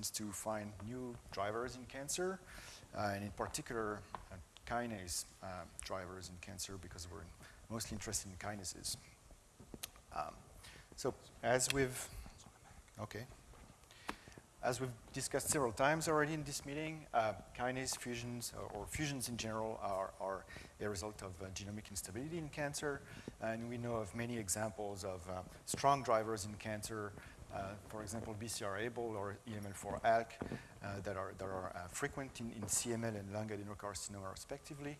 to find new drivers in cancer, uh, and in particular, uh, kinase uh, drivers in cancer because we're mostly interested in kinases. Um, so as we've, okay. As we've discussed several times already in this meeting, uh, kinase fusions or, or, fusions in general are, are a result of uh, genomic instability in cancer. And we know of many examples of uh, strong drivers in cancer, for example, BCR-ABL or EML4-ALK uh, that are, that are uh, frequent in, in, CML and lung adenocarcinoma respectively.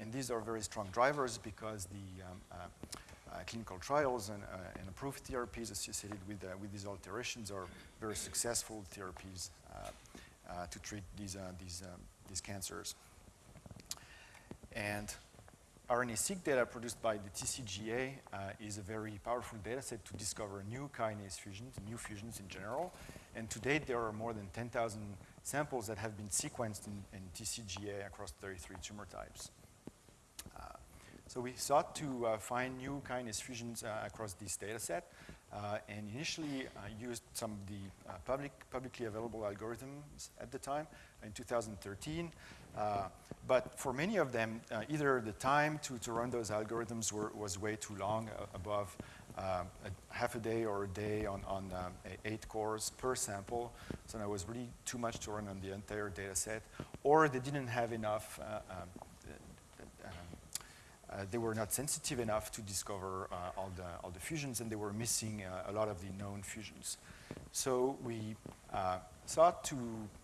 and these are very strong drivers because the um, uh, clinical trials and, uh, and, approved therapies associated with, uh, with these alterations are very successful therapies to treat these, these, um, these cancers. And RNA-seq data produced by the TCGA uh, is a very powerful data set to discover new kinase fusions, new fusions in general. And to date, there are more than 10,000 samples that have been sequenced in, in TCGA across 33 tumor types. So we sought to uh, find new kinase fusions uh, across this data set uh, and initially uh, used some of the uh, public, publicly available algorithms at the time in 2013. Uh, but for many of them, either the time to, to run those algorithms were, was way too long, above a half a day or a day on, on um, eight cores per sample. So that was really too much to run on the entire data set. Or they didn't have enough um, uh, they were not sensitive enough to discover uh, all, the, all the fusions and they were missing uh, a lot of the known fusions. So we uh, sought to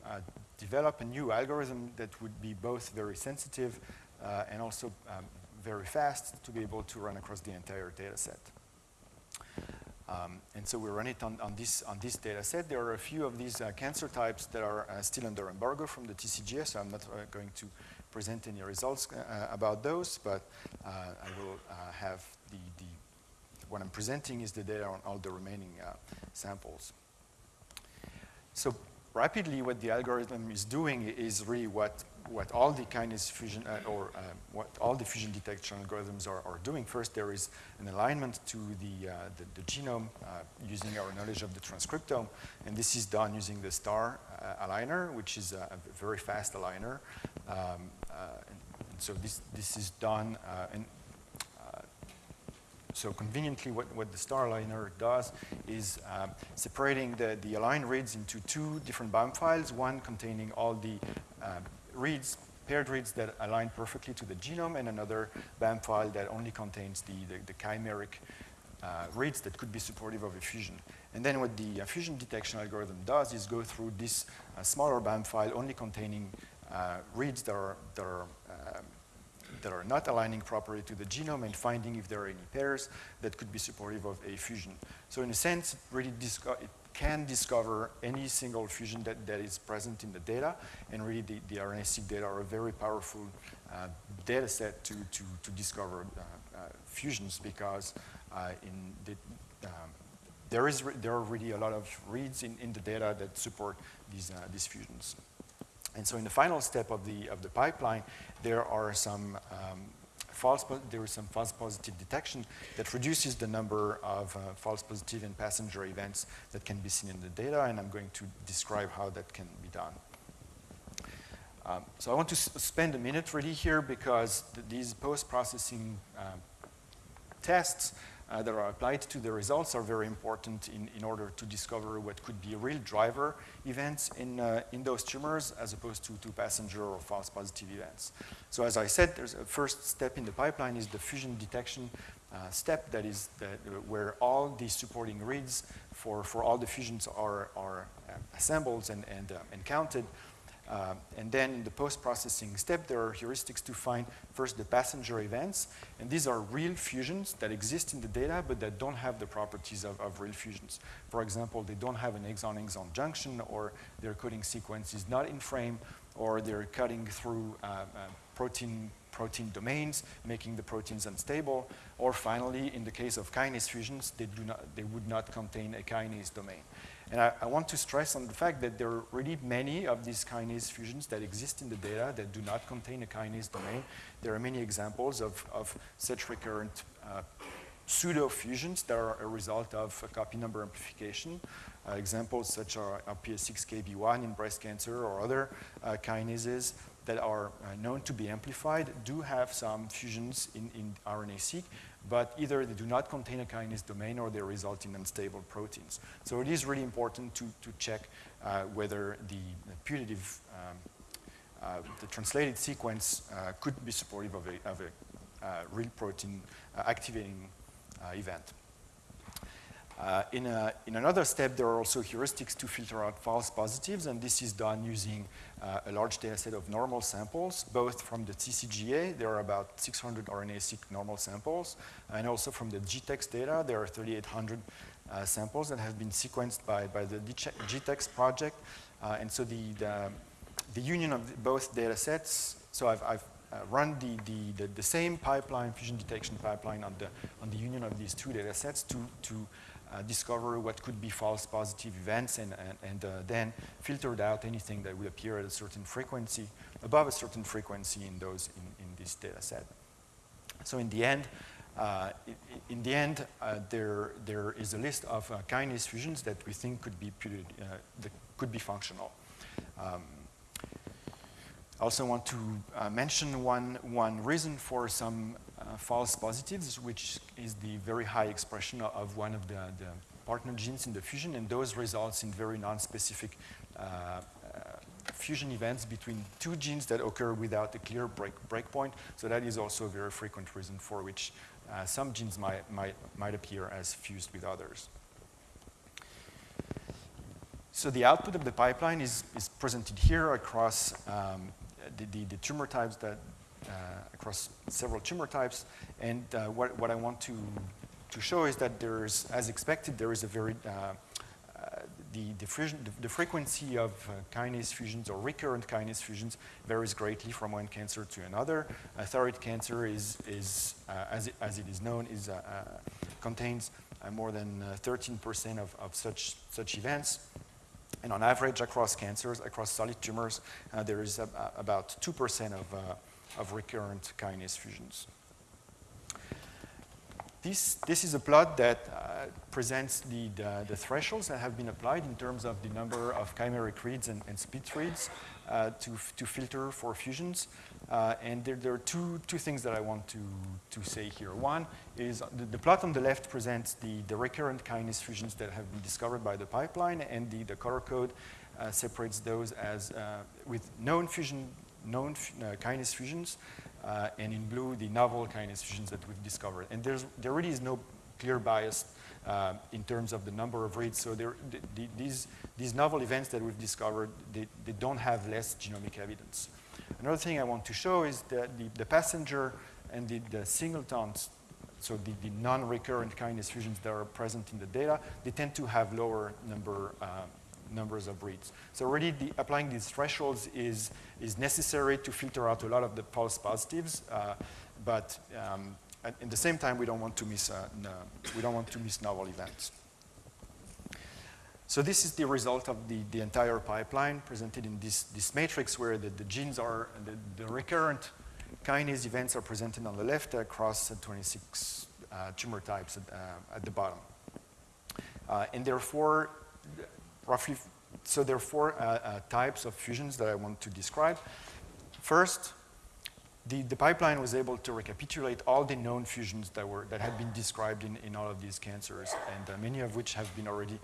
uh, develop a new algorithm that would be both very sensitive uh, and also um, very fast to be able to run across the entire data set. Um, and so we run it on, on, this, on this data set. There are a few of these cancer types that are still under embargo from the TCGA, so I'm not going to present any results uh, about those, but uh, I will uh, have the, the, what I'm presenting is the data on all the remaining samples. So rapidly what the algorithm is doing is really what, what all the kinase fusion uh, or uh, what all the fusion detection algorithms are, are doing. First, there is an alignment to the, uh, the, the, genome using our knowledge of the transcriptome, and this is done using the STAR aligner, which is a, a very fast aligner. Um, uh, and so this, this is done uh, and uh, so conveniently, what, what the star aligner does is separating the, the aligned reads into two different BAM files, one containing all the reads, paired reads that align perfectly to the genome, and another BAM file that only contains the, the, the chimeric uh, reads that could be supportive of a fusion. And then what the uh, fusion detection algorithm does is go through this uh, smaller BAM file only containing uh, reads that are, that are, um, that are not aligning properly to the genome and finding if there are any pairs that could be supportive of a fusion. So in a sense, it really it can discover any single fusion that, that is present in the data, and really the, the RNA-seq data are a very powerful uh, data set to, to, to discover uh, uh, fusions because uh, in the, um, there, is there are really a lot of reads in, in the data that support these, uh, these fusions. And so in the final step of the, of the pipeline, there are some um, false, there is some false positive detection that reduces the number of uh, false positive and passenger events that can be seen in the data, and I'm going to describe how that can be done. Um, so I want to spend a minute really here because th these post-processing uh, tests uh, that are applied to the results are very important in, in order to discover what could be real driver events in, uh, in those tumors as opposed to, to passenger or false positive events. So as I said, there's a first step in the pipeline is the fusion detection uh, step that is the, where all the supporting reads for, for all the fusions are, are uh, assembled and, and, uh, and counted uh, and then in the post-processing step, there are heuristics to find first the passenger events. And these are real fusions that exist in the data, but that don't have the properties of, of real fusions. For example, they don't have an exon-exon junction, or their coding sequence is not in frame, or they're cutting through uh, uh, protein protein domains, making the proteins unstable, or finally, in the case of kinase fusions, they, do not, they would not contain a kinase domain. And I, I, want to stress on the fact that there are really many of these kinase fusions that exist in the data that do not contain a kinase domain. There are many examples of, of such recurrent uh, pseudo fusions that are a result of a copy number amplification. Uh, examples such as RPS6KB1 in breast cancer or other uh, kinases that are uh, known to be amplified do have some fusions in, in RNA-seq, but either they do not contain a kinase domain or they result in unstable proteins. So it is really important to, to check uh, whether the, the putative, um, uh, the translated sequence uh, could be supportive of a, of a real protein activating event. Uh, in, a, in, another step, there are also heuristics to filter out false positives, and this is done using uh, a large data set of normal samples, both from the TCGA, there are about 600 RNA-seq normal samples, and also from the GTEx data, there are 3,800 uh, samples that have been sequenced by, by the GTEx project. Uh, and so the, the, the, union of both data sets, so I've, I've uh, run the, the, the, the, same pipeline, fusion detection pipeline on the, on the union of these two data sets to, to uh, discover what could be false positive events and, and, and uh, then filtered out anything that would appear at a certain frequency, above a certain frequency in those in, in this data set. So in the end, uh, in the end, uh, there, there is a list of uh, kinase fusions that we think could be, uh, that could be functional. Um, I also want to mention one, one reason for some false positives, which is the very high expression of one of the, the partner genes in the fusion, and those results in very non-specific uh, uh, fusion events between two genes that occur without a clear break breakpoint. So that is also a very frequent reason for which uh, some genes might, might, might appear as fused with others. So the output of the pipeline is, is presented here across um, the, the, the, tumor types that, uh, across several tumor types. And uh, what, what I want to, to show is that there's, as expected, there is a very, uh, the, the, the, frequency of kinase fusions or recurrent kinase fusions varies greatly from one cancer to another. thyroid cancer is, is as, it, as it is known, is, contains more than 13% of, of such, such events. And on average, across cancers, across solid tumors, uh, there is about 2% of, uh, of recurrent kinase fusions. This, this is a plot that uh, presents the, the, the, thresholds that have been applied in terms of the number of chimeric reads and, and split reads uh, to, to filter for fusions. Uh, and there, there, are two, two things that I want to, to say here. One is the, the plot on the left presents the, the recurrent kinase fusions that have been discovered by the pipeline, and the, the color code uh, separates those as uh, with known fusion known uh, kinase fusions, uh, and in blue, the novel kinase fusions that we've discovered. And there's, there really is no clear bias uh, in terms of the number of reads. So there, the, the, these, these novel events that we've discovered, they, they don't have less genomic evidence. Another thing I want to show is that the, the passenger and the, the singletons, so the, non-recurrent kinase fusions that are present in the data, they tend to have lower number uh, numbers of reads. So already the, applying these thresholds is, is necessary to filter out a lot of the false positives, uh, but um, at, at, the same time, we don't want to miss, uh, no, we don't want to miss novel events. So this is the result of the, the entire pipeline presented in this, this matrix where the, the genes are, the, the recurrent kinase events are presented on the left across 26 uh, tumor types at, uh, at the bottom. Uh, and therefore, roughly, so there are four uh, uh, types of fusions that I want to describe. First, the, the, pipeline was able to recapitulate all the known fusions that, were, that had been described in, in all of these cancers, and uh, many of which have been already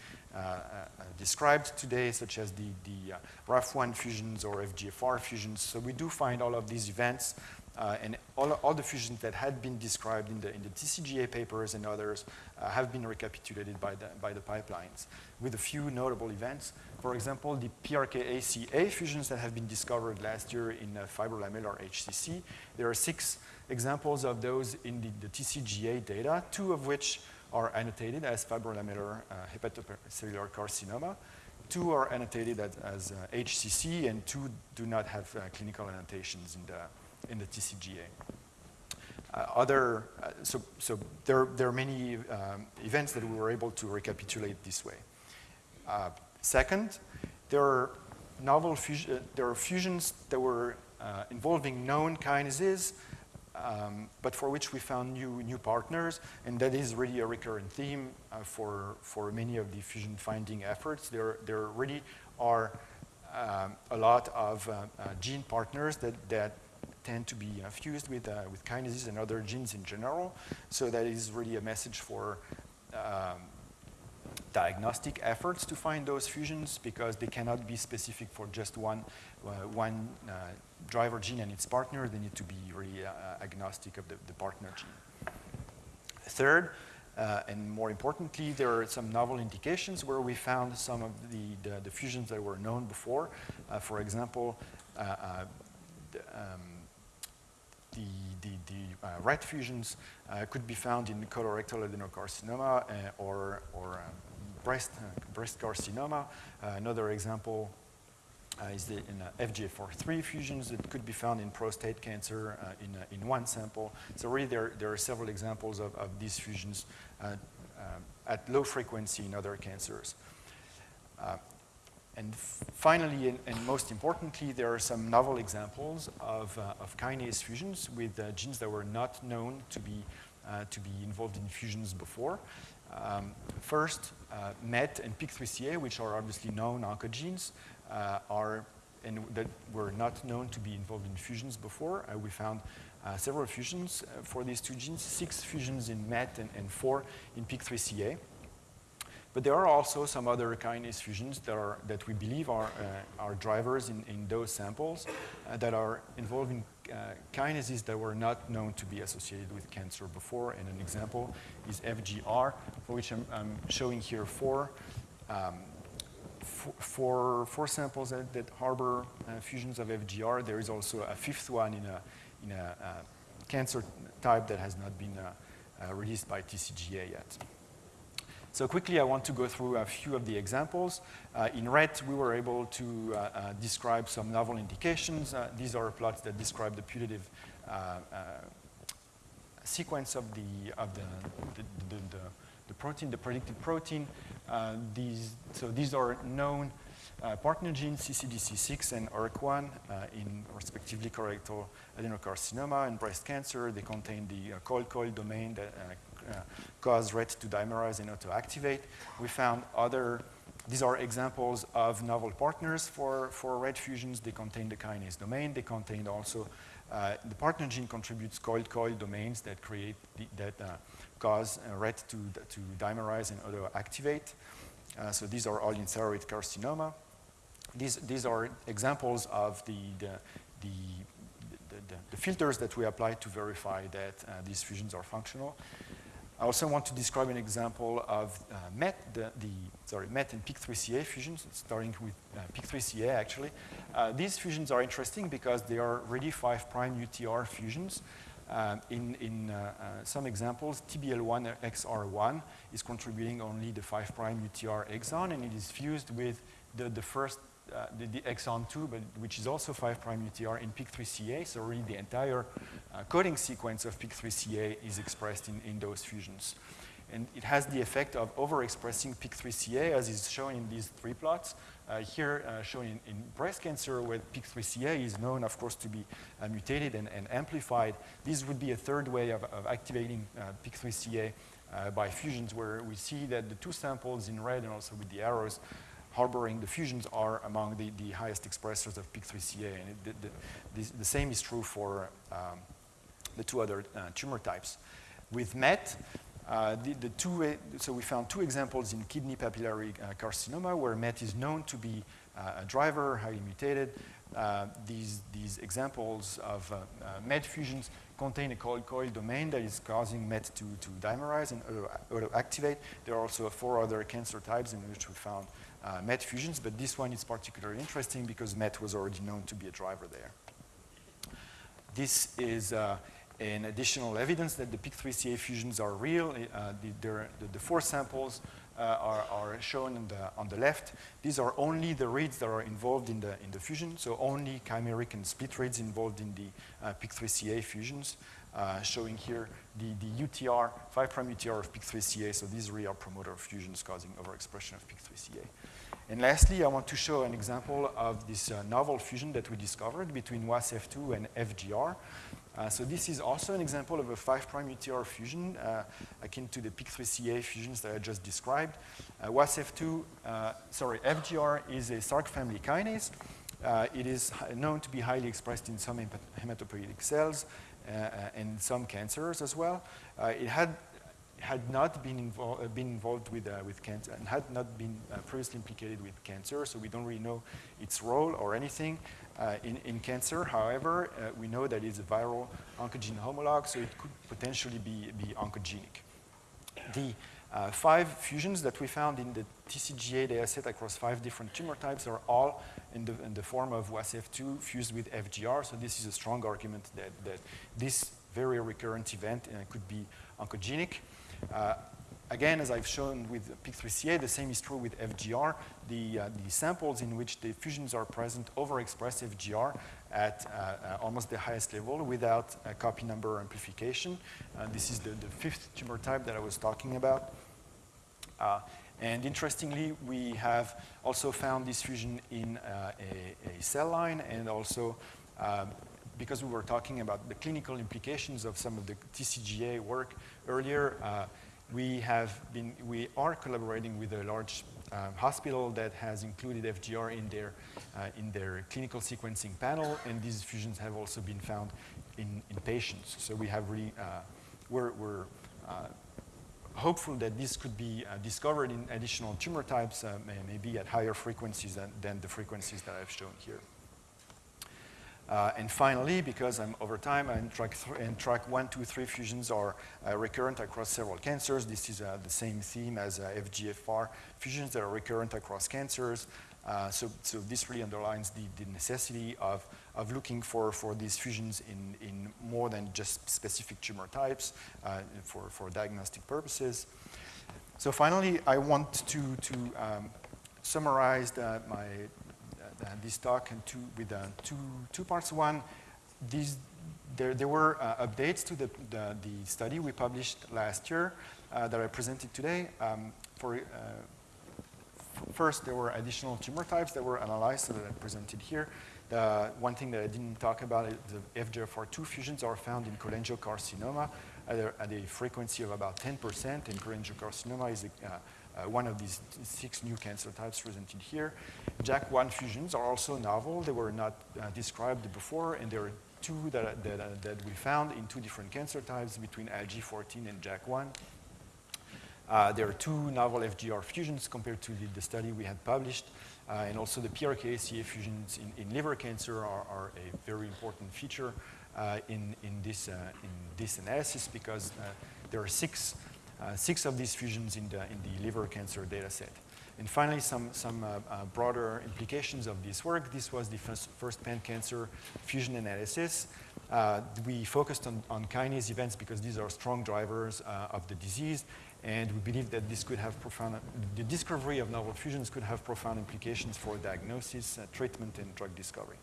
described today, such as the, the uh, RAF1 fusions or FGFR fusions. So we do find all of these events, uh, and all, all the fusions that had been described in the, in the TCGA papers and others uh, have been recapitulated by the, by the pipelines with a few notable events. For example, the PRKACA fusions that have been discovered last year in uh, fibrolamellar HCC. There are six examples of those in the, the TCGA data, two of which are annotated as fibrolamellar uh, hepatocellular carcinoma. Two are annotated as, as uh, HCC, and two do not have uh, clinical annotations in the, in the TCGA. Uh, other, uh, so, so there, there are many um, events that we were able to recapitulate this way. Uh, second, there are novel fusion, there are fusions that were involving known kinases um, but for which we found new, new partners, and that is really a recurrent theme uh, for, for many of the fusion finding efforts. There, there really are um, a lot of uh, uh, gene partners that, that tend to be uh, fused with, uh, with kinases and other genes in general. So that is really a message for um, diagnostic efforts to find those fusions because they cannot be specific for just one, uh, one uh, driver gene and its partner. They need to be really uh, agnostic of the, the, partner gene. Third, uh, and more importantly, there are some novel indications where we found some of the, the, the fusions that were known before. Uh, for example, uh, um, the, the, the uh, fusions uh, could be found in colorectal adenocarcinoma uh, or, or um, breast, breast carcinoma. another example uh, is the, in uh, FGFR3 fusions that could be found in prostate cancer uh, in, in one sample. So really there, there are several examples of, of these fusions at low frequency in other cancers. And finally, and, and, most importantly, there are some novel examples of, uh, of kinase fusions with uh, genes that were not known to be, uh, to be involved in fusions before. Um, first, MET and PIK3CA, which are obviously known oncogenes, uh, are and that were not known to be involved in fusions before. Uh, we found uh, several fusions for these two genes, six fusions in MET and, and four in PIK3CA. But there are also some other kinase fusions that, are, that we believe are, uh, are drivers in, in those samples uh, that are involving uh, kinases that were not known to be associated with cancer before. And an example is FGR, for which I'm, I'm showing here four um, for, four samples that, that harbor uh, fusions of FGR. There is also a fifth one in a, in a uh, cancer type that has not been uh released by TCGA yet. So quickly, I want to go through a few of the examples. Uh, in red, we were able to uh, describe some novel indications. these are plots that describe the putative sequence of the, of the, the, the, the protein, the predicted protein. Uh, these, so these are known uh, partner genes, CCDC6 and ERC1, uh, in respectively colorectal adenocarcinoma and breast cancer. They contain the uh, coil-coil domain that uh, uh, cause RET to dimerize and auto-activate. We found other, these are examples of novel partners for, for RET fusions. They contain the kinase domain. They contain also, uh, the partner gene contributes coil-coil domains that create, the, that cause uh, RET to, to dimerize and auto-activate. Uh, so these are all in thyroid carcinoma. These, these are examples of the, the, the, the, the filters that we apply to verify that uh, these fusions are functional. I also want to describe an example of uh, MET, the, the, sorry, MET and PIK3CA fusions, starting with uh, PIK3CA actually. Uh, these fusions are interesting because they are really 5' UTR fusions. Uh, in, in uh, uh, some examples, TBL1 XR1 is contributing only the 5' UTR exon, and it is fused with the, the first, uh, the, the, exon 2, but which is also 5' UTR in PIK3CA, so really the entire uh, coding sequence of PIK3CA is expressed in, in those fusions. And it has the effect of overexpressing PIK3CA, as is shown in these three plots. Uh, here uh, shown in, in, breast cancer, where PIK3CA is known, of course, to be uh, mutated and, and, amplified. This would be a third way of, of activating uh, PIK3CA uh, by fusions, where we see that the two samples in red and also with the arrows harboring the fusions are among the, the highest expressors of PIK3CA. And it, the, the, the, same is true for um, the two other uh, tumor types. With MET, uh, the, the, two, uh, so we found two examples in kidney papillary uh, carcinoma where MET is known to be uh, a driver, highly mutated. Uh, these, these examples of uh, MET fusions contain a coil-coil domain that is causing MET to, to dimerize and auto-activate. There are also four other cancer types in which we found MET fusions, but this one is particularly interesting because MET was already known to be a driver there. This is and additional evidence that the PIK3CA fusions are real. Uh, the, the, the, four samples uh, are, are, shown on the, on the left. These are only the reads that are involved in the, in the fusion, so only chimeric and split reads involved in the uh, PIK3CA fusions. Uh, showing here the, the UTR, 5' UTR of PIK3CA, so these really are promoter fusions causing overexpression of PIK3CA. And lastly, I want to show an example of this uh, novel fusion that we discovered between WASF2 and FGR. Uh, so this is also an example of a 5' UTR fusion uh, akin to the PIK3CA fusions that I just described. Uh, WASF2, uh, sorry, FGR is a Src family kinase. Uh, it is known to be highly expressed in some hematopoietic cells and some cancers as well. it had had not been, invol uh, been involved with, uh, with cancer and had not been uh, previously implicated with cancer, so we don't really know its role or anything uh, in, in cancer. However, uh, we know that it's a viral oncogene homologue, so it could potentially be, be oncogenic. The uh, five fusions that we found in the TCGA dataset across five different tumor types are all in the, in the form of WASF2 fused with FGR, so this is a strong argument that, that this very recurrent event could be oncogenic. Uh, again, as I've shown with PIK3CA, the same is true with FGR. The, uh, the samples in which the fusions are present overexpress FGR at uh, uh, almost the highest level without copy number amplification. Uh, this is the, the, fifth tumor type that I was talking about. Uh, and interestingly, we have also found this fusion in a, a, cell line and also um, because we were talking about the clinical implications of some of the TCGA work earlier, uh, we have been, we are collaborating with a large uh, hospital that has included FGR in their, uh, in their clinical sequencing panel, and these fusions have also been found in, in patients. So we have really, uh, we're, we're uh, hopeful that this could be uh, discovered in additional tumor types, maybe at higher frequencies than, than the frequencies that I've shown here. Uh, and finally, because I'm over time, NTRK, and track one, two, three fusions are uh, recurrent across several cancers. This is uh, the same theme as uh, FGFR fusions that are recurrent across cancers. Uh, so, so this really underlines the, the necessity of, of looking for, for these fusions in, in more than just specific tumor types uh, for, for diagnostic purposes. So finally, I want to, to um, summarize the, my uh, this talk and two, with uh, two, two parts. One, these, there, there were uh, updates to the, the, the, study we published last year that I presented today. Um, for, first, there were additional tumor types that were analyzed that I presented here. The one thing that I didn't talk about is the FGFR2 fusions are found in cholangiocarcinoma at a, at a frequency of about 10%, and cholangiocarcinoma is a, uh, uh, one of these six new cancer types presented here. JAK1 fusions are also novel. They were not uh, described before, and there are two that, that, that, we found in two different cancer types between ILG14 and JAK1. Uh, there are two novel FGR fusions compared to the, the study we had published, uh, and also the PRKACA fusions in, in liver cancer are, are, a very important feature uh, in, in, this, in this analysis because there are six uh, six of these fusions in the, in the liver cancer data set. And finally, some, some uh, uh, broader implications of this work. This was the first, first pan-cancer fusion analysis. Uh, we focused on, on kinase events because these are strong drivers uh, of the disease, and we believe that this could have profound, the discovery of novel fusions could have profound implications for diagnosis, uh, treatment, and drug discovery.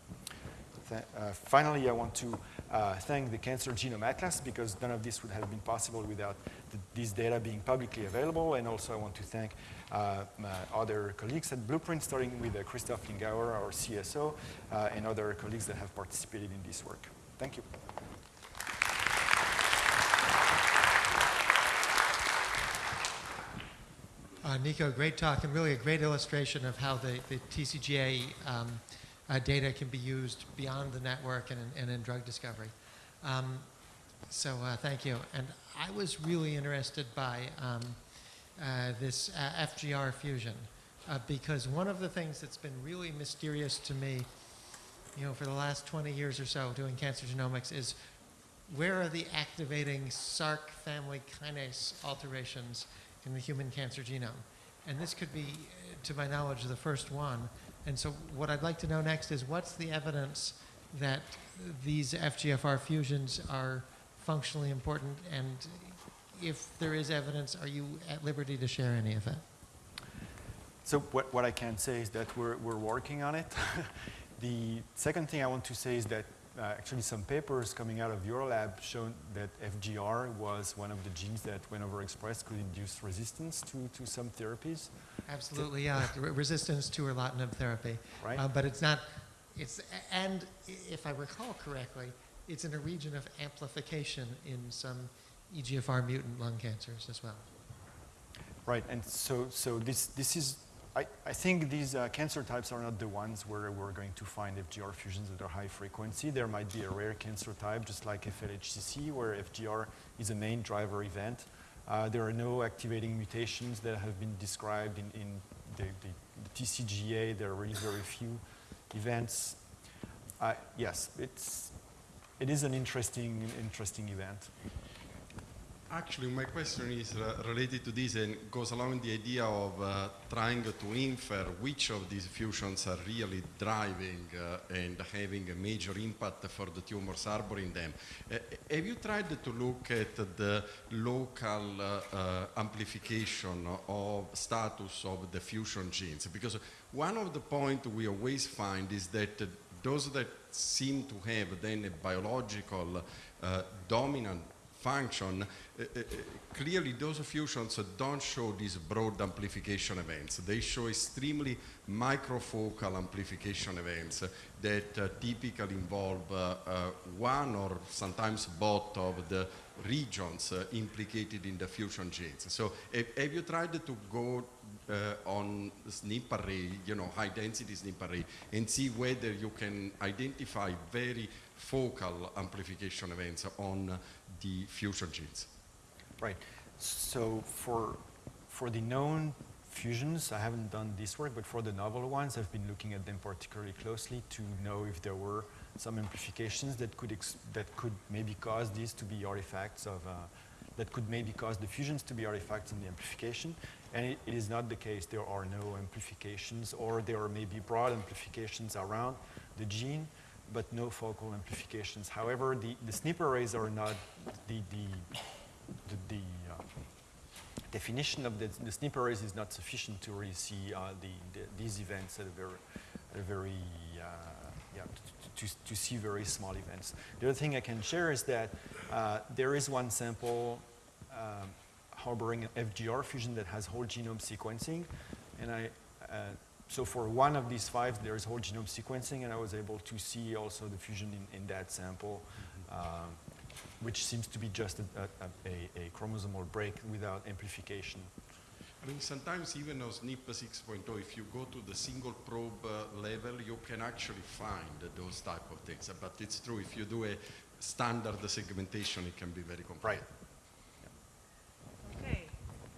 Uh, finally, I want to uh, thank the Cancer Genome Atlas because none of this would have been possible without the, these data being publicly available. And also I want to thank uh, other colleagues at Blueprint, starting with uh, Christoph Lengauer, our CSO, uh, and other colleagues that have participated in this work. Thank you. Uh, Nico, great talk and really a great illustration of how the, the TCGA um, uh, data can be used beyond the network and, and in drug discovery. Um, so uh, thank you. And I was really interested by um, uh, this uh, FGR fusion uh, because one of the things that's been really mysterious to me, you know, for the last 20 years or so doing cancer genomics is where are the activating Src family kinase alterations in the human cancer genome? And this could be, to my knowledge, the first one. And so what I'd like to know next is what's the evidence that these FGFR fusions are functionally important and if there is evidence, are you at liberty to share any of that? So what, what I can say is that we're, we're working on it. the second thing I want to say is that uh, actually some papers coming out of your lab shown that FGR was one of the genes that, when overexpressed, could induce resistance to, to some therapies. Absolutely, yeah. Resistance to erlotinib therapy. Right. Uh, but it's not, it's, and if I recall correctly, it's in a region of amplification in some EGFR mutant lung cancers as well. Right, and so, so this, this is, I, I think these uh, cancer types are not the ones where we're going to find FGR fusions that are high frequency. There might be a rare cancer type, just like FLHCC, where FGR is a main driver event. Uh, there are no activating mutations that have been described in, in the, the, the TCGA. There are really very few events. Uh, yes, it's, it is an interesting, interesting event. Actually, my question is related to this and goes along the idea of uh, trying to infer which of these fusions are really driving uh, and having a major impact for the tumors harboring them. Uh, have you tried to look at the local uh, uh, amplification of status of the fusion genes? Because one of the points we always find is that those that seem to have then a biological uh, dominant function, uh, uh, uh, clearly those fusions don't show these broad amplification events. They show extremely microfocal amplification events that uh, typically involve uh, one or sometimes both of the regions implicated in the fusion genes. So have, you tried to go uh, on SNP array, you know, high density SNP array, and see whether you can identify very focal amplification events on the fusion genes. Right. So for, for the known fusions, I haven't done this work, but for the novel ones, I've been looking at them particularly closely to know if there were some amplifications that could, that could maybe cause these to be artifacts of, uh, that could maybe cause the fusions to be artifacts in the amplification. And it, it is not the case. There are no amplifications, or there are maybe broad amplifications around the gene, but no focal amplifications. However, the, the SNP arrays are not the, the, the, the uh, definition of the, the SNP arrays is not sufficient to really see uh, the, the, these events at a very, at a very uh, yeah, to, to, to see very small events. The other thing I can share is that uh, there is one sample um, harboring an FGR fusion that has whole genome sequencing, and I, uh, so for one of these five, there is whole genome sequencing, and I was able to see also the fusion in, in that sample, um, which seems to be just a, a, a, a chromosomal break without amplification. I mean, sometimes even on SNP 6.0, if you go to the single probe uh, level, you can actually find those type of things. But it's true, if you do a standard segmentation, it can be very complicated. Right. Okay,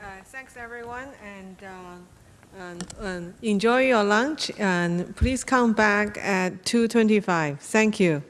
uh, thanks everyone, and, uh, and, and enjoy your lunch, and please come back at 2:25. Thank you.